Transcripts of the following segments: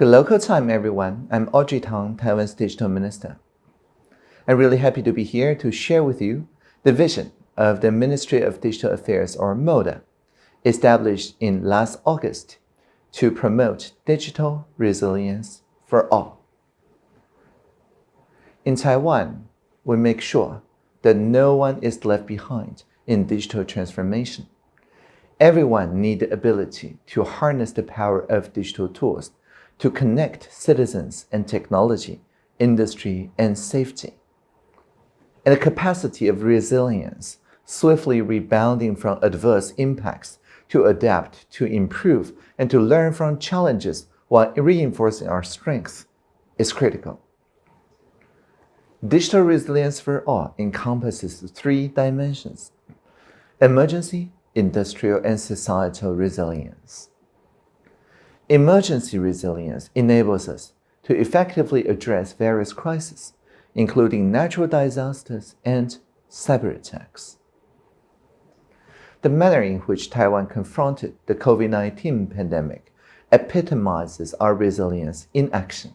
Good local time, everyone. I'm Audrey Tang, Taiwan's digital minister. I'm really happy to be here to share with you the vision of the Ministry of Digital Affairs, or MODA, established in last August to promote digital resilience for all. In Taiwan, we make sure that no one is left behind in digital transformation. Everyone needs the ability to harness the power of digital tools to connect citizens and technology, industry, and safety. And the capacity of resilience, swiftly rebounding from adverse impacts to adapt, to improve, and to learn from challenges while reinforcing our strengths is critical. Digital resilience for all encompasses three dimensions emergency, industrial, and societal resilience. Emergency resilience enables us to effectively address various crises, including natural disasters and cyber attacks. The manner in which Taiwan confronted the COVID-19 pandemic epitomizes our resilience in action.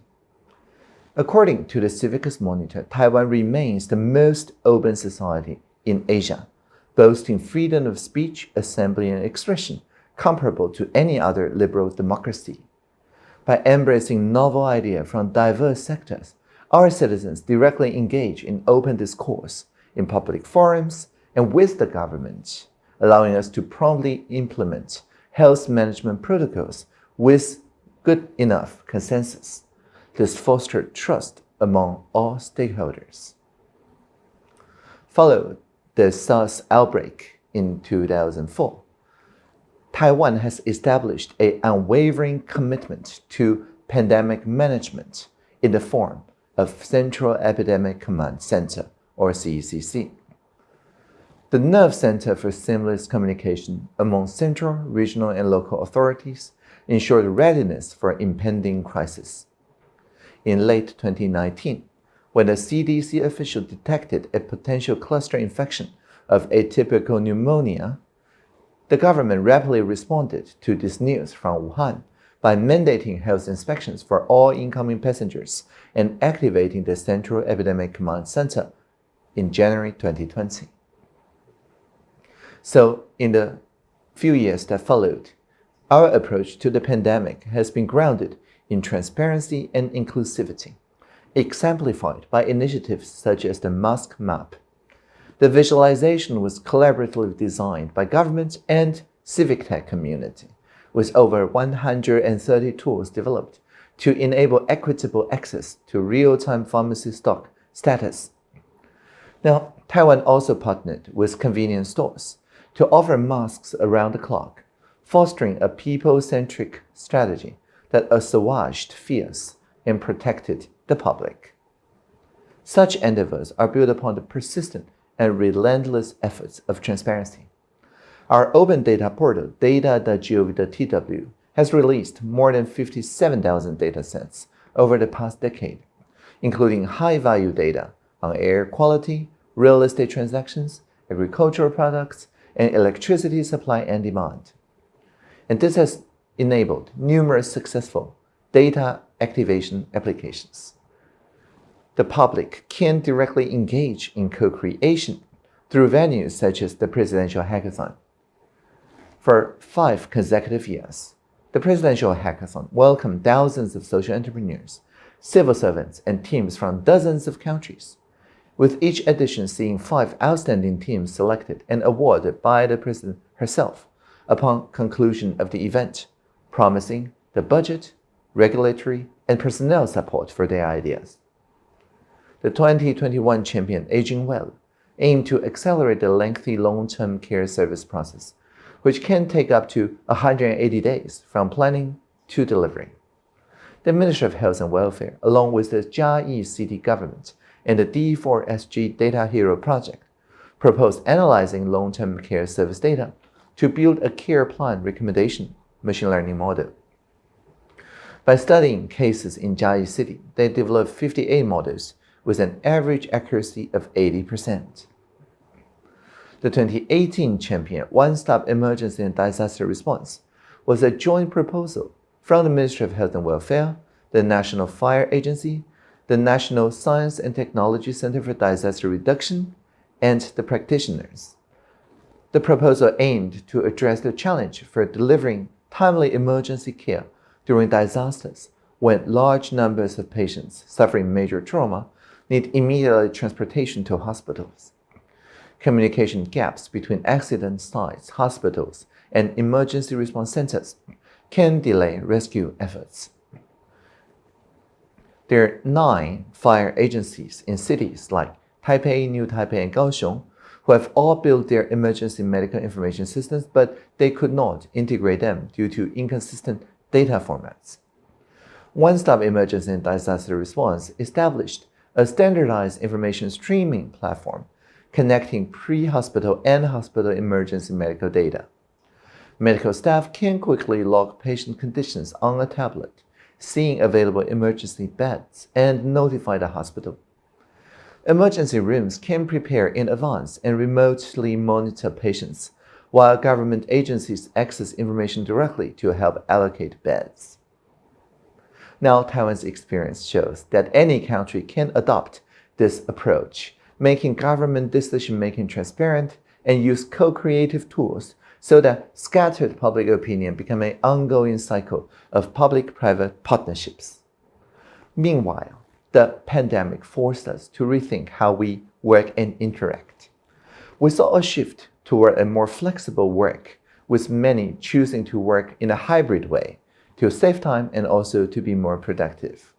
According to the Civicus Monitor, Taiwan remains the most open society in Asia, boasting freedom of speech, assembly, and expression comparable to any other liberal democracy. By embracing novel ideas from diverse sectors, our citizens directly engage in open discourse in public forums and with the government, allowing us to promptly implement health management protocols with good enough consensus. This fostered trust among all stakeholders. Followed the SARS outbreak in 2004, Taiwan has established an unwavering commitment to pandemic management in the form of Central Epidemic Command Center, or CECC. The nerve center for seamless communication among central, regional, and local authorities ensured readiness for impending crisis. In late 2019, when the CDC official detected a potential cluster infection of atypical pneumonia the government rapidly responded to this news from Wuhan by mandating health inspections for all incoming passengers and activating the Central Epidemic Command Center in January 2020. So, in the few years that followed, our approach to the pandemic has been grounded in transparency and inclusivity, exemplified by initiatives such as the Mask Map the visualization was collaboratively designed by government and civic tech community, with over 130 tools developed to enable equitable access to real-time pharmacy stock status. Now, Taiwan also partnered with convenience stores to offer masks around the clock, fostering a people-centric strategy that assuaged fears and protected the public. Such endeavors are built upon the persistent and relentless efforts of transparency. Our open data portal, data.gov.tw, has released more than 57,000 datasets over the past decade, including high-value data on air quality, real estate transactions, agricultural products, and electricity supply and demand. And this has enabled numerous successful data activation applications the public can directly engage in co-creation through venues such as the Presidential Hackathon. For five consecutive years, the Presidential Hackathon welcomed thousands of social entrepreneurs, civil servants, and teams from dozens of countries, with each edition seeing five outstanding teams selected and awarded by the President herself upon conclusion of the event, promising the budget, regulatory, and personnel support for their ideas. The 2021 champion Aging Well aimed to accelerate the lengthy long-term care service process, which can take up to 180 days from planning to delivery. The Ministry of Health and Welfare, along with the Chiayi City government and the D4SG Data Hero project, proposed analyzing long-term care service data to build a care plan recommendation machine learning model. By studying cases in Chiayi City, they developed 58 models with an average accuracy of 80%. The 2018 champion One-Stop Emergency and Disaster Response was a joint proposal from the Ministry of Health and Welfare, the National Fire Agency, the National Science and Technology Center for Disaster Reduction, and the practitioners. The proposal aimed to address the challenge for delivering timely emergency care during disasters when large numbers of patients suffering major trauma need immediate transportation to hospitals. Communication gaps between accident sites, hospitals, and emergency response centers can delay rescue efforts. There are nine fire agencies in cities like Taipei, New Taipei, and Kaohsiung who have all built their emergency medical information systems, but they could not integrate them due to inconsistent data formats. One Stop Emergency and Disaster Response established a standardized information streaming platform connecting pre-hospital and hospital emergency medical data. Medical staff can quickly log patient conditions on a tablet, seeing available emergency beds, and notify the hospital. Emergency rooms can prepare in advance and remotely monitor patients, while government agencies access information directly to help allocate beds. Now, Taiwan's experience shows that any country can adopt this approach, making government decision-making transparent and use co-creative tools so that scattered public opinion become an ongoing cycle of public-private partnerships. Meanwhile, the pandemic forced us to rethink how we work and interact. We saw a shift toward a more flexible work, with many choosing to work in a hybrid way to save time and also to be more productive.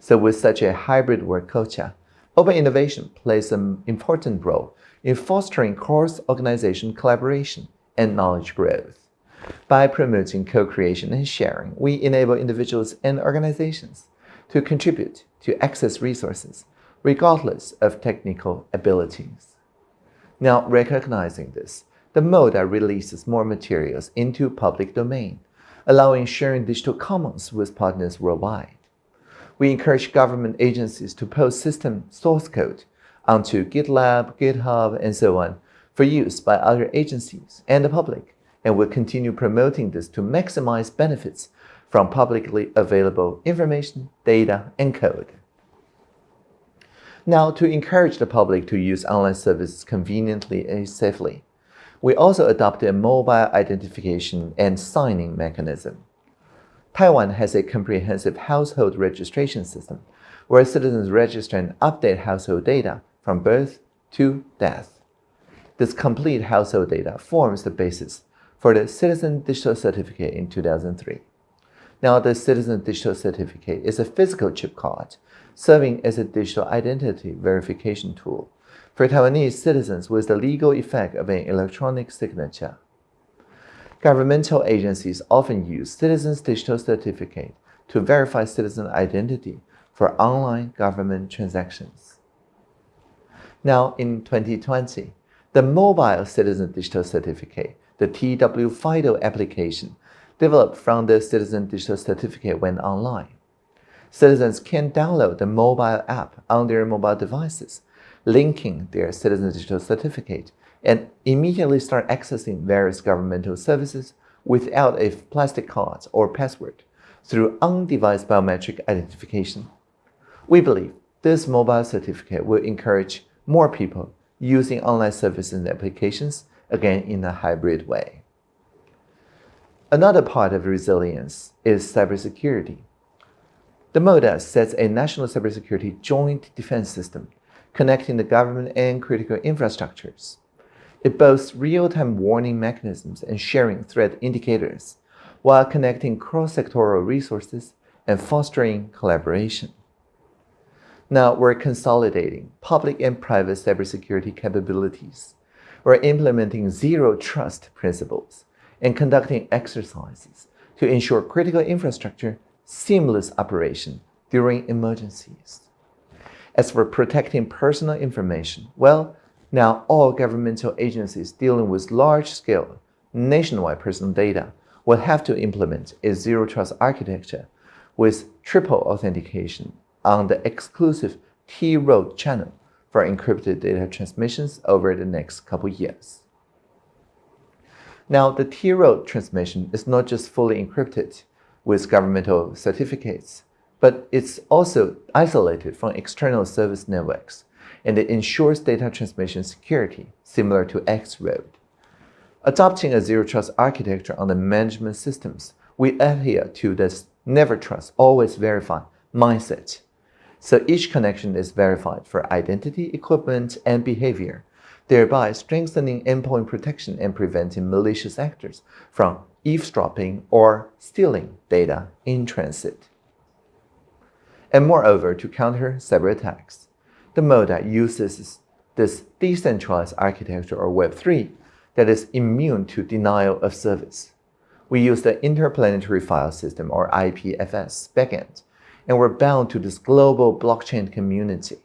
So with such a hybrid work culture, open innovation plays an important role in fostering cross-organization collaboration and knowledge growth. By promoting co-creation and sharing, we enable individuals and organizations to contribute to access resources, regardless of technical abilities. Now, recognizing this, the MODA releases more materials into public domain, allowing sharing digital commons with partners worldwide. We encourage government agencies to post system source code onto GitLab, GitHub, and so on for use by other agencies and the public, and will continue promoting this to maximize benefits from publicly available information, data, and code. Now, to encourage the public to use online services conveniently and safely, we also adopted a mobile identification and signing mechanism. Taiwan has a comprehensive household registration system where citizens register and update household data from birth to death. This complete household data forms the basis for the Citizen Digital Certificate in 2003. Now, the Citizen Digital Certificate is a physical chip card serving as a digital identity verification tool for Taiwanese citizens with the legal effect of an electronic signature. Governmental agencies often use Citizen's Digital Certificate to verify citizen identity for online government transactions. Now, in 2020, the Mobile Citizen Digital Certificate, the TW FIDO application, developed from the Citizen Digital Certificate went online. Citizens can download the mobile app on their mobile devices, linking their Citizen Digital Certificate, and immediately start accessing various governmental services without a plastic card or password through on-device biometric identification. We believe this mobile certificate will encourage more people using online services and applications, again in a hybrid way. Another part of resilience is cybersecurity. The MODA sets a national cybersecurity joint defense system connecting the government and critical infrastructures. It boasts real-time warning mechanisms and sharing threat indicators while connecting cross-sectoral resources and fostering collaboration. Now we're consolidating public and private cybersecurity capabilities. We're implementing zero trust principles and conducting exercises to ensure critical infrastructure seamless operation during emergencies. As for protecting personal information, well, now all governmental agencies dealing with large-scale, nationwide personal data will have to implement a zero-trust architecture with triple authentication on the exclusive T-Road channel for encrypted data transmissions over the next couple years. Now, the T-Road transmission is not just fully encrypted with governmental certificates, but it's also isolated from external service networks, and it ensures data transmission security, similar to X-Road. Adopting a zero trust architecture on the management systems, we adhere to this never trust, always verify mindset. So each connection is verified for identity, equipment, and behavior, thereby strengthening endpoint protection and preventing malicious actors from eavesdropping or stealing data in transit. And moreover, to counter cyber attacks, the MODA uses this decentralized architecture or Web3 that is immune to denial of service. We use the Interplanetary File System or IPFS backend, and we're bound to this global blockchain community.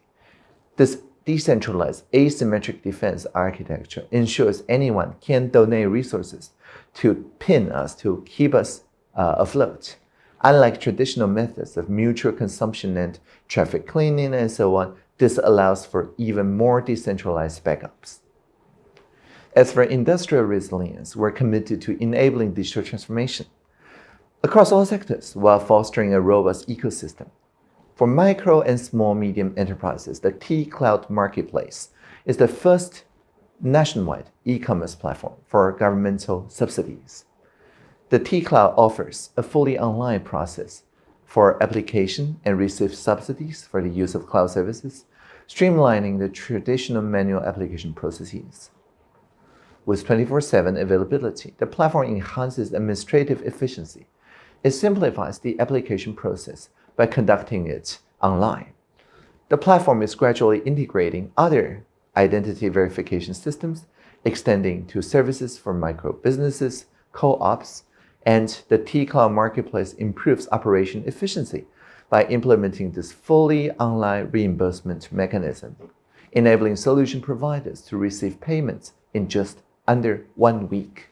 This decentralized asymmetric defense architecture ensures anyone can donate resources to pin us, to keep us uh, afloat. Unlike traditional methods of mutual consumption and traffic cleaning and so on, this allows for even more decentralized backups. As for industrial resilience, we're committed to enabling digital transformation across all sectors while fostering a robust ecosystem. For micro and small medium enterprises, the T-Cloud Marketplace is the first nationwide e-commerce platform for governmental subsidies. The T-Cloud offers a fully online process for application and receive subsidies for the use of cloud services, streamlining the traditional manual application processes. With 24-7 availability, the platform enhances administrative efficiency. It simplifies the application process by conducting it online. The platform is gradually integrating other identity verification systems, extending to services for micro businesses, co-ops, and the T-Cloud Marketplace improves operation efficiency by implementing this fully online reimbursement mechanism, enabling solution providers to receive payments in just under one week.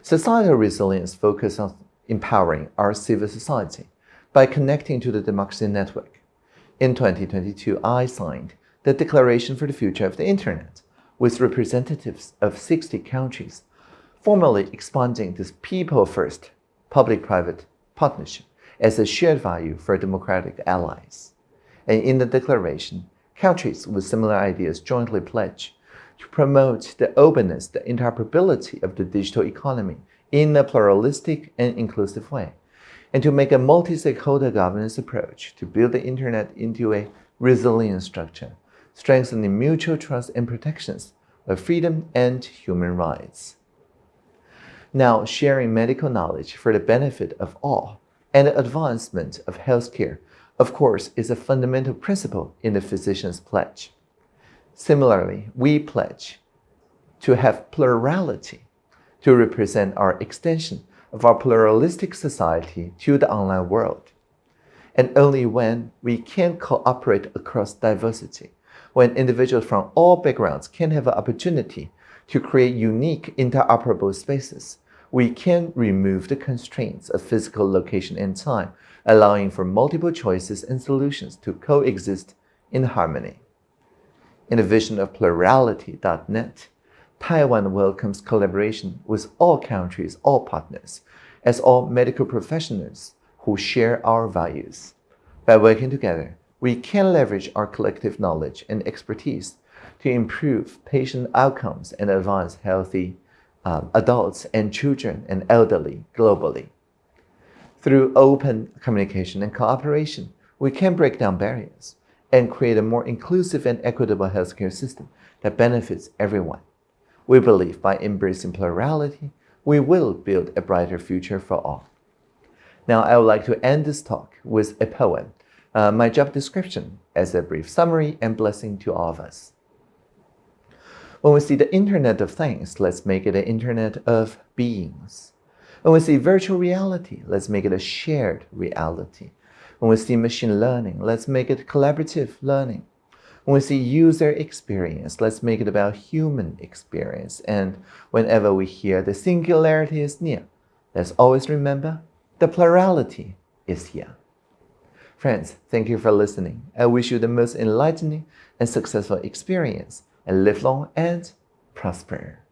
Societal resilience focuses on empowering our civil society by connecting to the democracy network. In 2022, I signed the Declaration for the Future of the Internet with representatives of 60 countries, formally expanding this people-first public-private partnership as a shared value for democratic allies. And in the declaration, countries with similar ideas jointly pledge to promote the openness, the interoperability of the digital economy in a pluralistic and inclusive way, and to make a multi-stakeholder governance approach to build the Internet into a resilient structure, strengthening mutual trust and protections of freedom and human rights. Now, sharing medical knowledge for the benefit of all and the advancement of healthcare, of course, is a fundamental principle in the physician's pledge. Similarly, we pledge to have plurality to represent our extension of our pluralistic society to the online world. And only when we can cooperate across diversity, when individuals from all backgrounds can have an opportunity to create unique interoperable spaces, we can remove the constraints of physical location and time, allowing for multiple choices and solutions to coexist in harmony. In the vision of plurality.net, Taiwan welcomes collaboration with all countries, all partners, as all medical professionals who share our values. By working together, we can leverage our collective knowledge and expertise to improve patient outcomes and advance healthy um, adults and children and elderly globally. Through open communication and cooperation, we can break down barriers and create a more inclusive and equitable healthcare system that benefits everyone. We believe by embracing plurality, we will build a brighter future for all. Now, I would like to end this talk with a poem, uh, my job description as a brief summary and blessing to all of us. When we see the Internet of Things, let's make it an Internet of Beings. When we see virtual reality, let's make it a shared reality. When we see machine learning, let's make it collaborative learning. When we see user experience, let's make it about human experience. And whenever we hear the singularity is near, let's always remember the plurality is here. Friends, thank you for listening. I wish you the most enlightening and successful experience and live long and prosper.